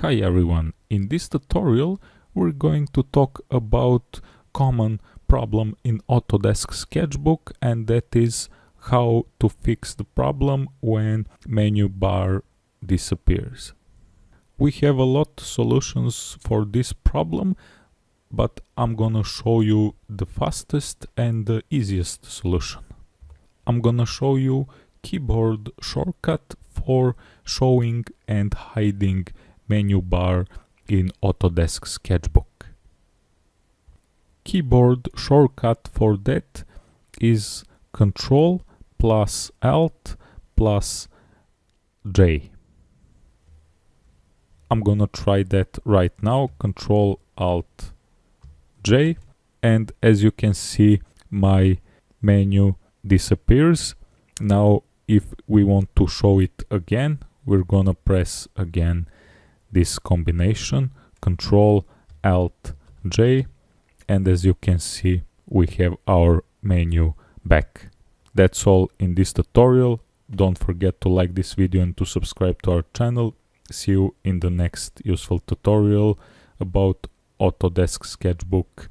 Hi everyone, in this tutorial we're going to talk about common problem in Autodesk Sketchbook and that is how to fix the problem when menu bar disappears. We have a lot of solutions for this problem but I'm gonna show you the fastest and the easiest solution. I'm gonna show you keyboard shortcut for showing and hiding menu bar in Autodesk Sketchbook. Keyboard shortcut for that is Control plus Alt plus J. I'm gonna try that right now, Control Alt J and as you can see my menu disappears. Now if we want to show it again, we're gonna press again this combination control alt j and as you can see we have our menu back. That's all in this tutorial. Don't forget to like this video and to subscribe to our channel. See you in the next useful tutorial about autodesk sketchbook